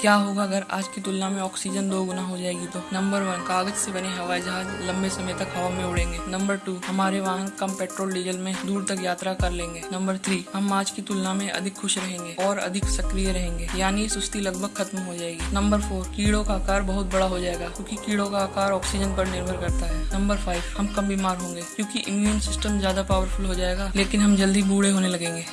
क्या होगा अगर आज की तुलना में ऑक्सीजन दो गुना हो जाएगी? तो नंबर वन, कागज़ से बने हवाई जहाज़ लंबे समय तक हवा में उड़ेंगे। नंबर टू, हमारे वाहन कम पेट्रोल, डीजल में दूर तक यात्रा कर लेंगे। नंबर थ्री, हम आज की तुलना में अधिक खुश रहेंगे और अधिक सक्रिय रहेंगे, यानी सुस्ती लगभग खत्म हो जाएगी। नंबर फोर, कीड़ों का आकार बहुत बड़ा हो जाएगा, क्योंकि कीड़ों का आकार ऑक्सीजन पर निर्भर करता है। नंबर फाइव, हम कम बीमार होंगे, क्योंकि इम्यून सिस्टम ज़्यादा पावरफुल हो जाएगा, लेकिन हम जल्दी बूढ़े होने लगेंगे।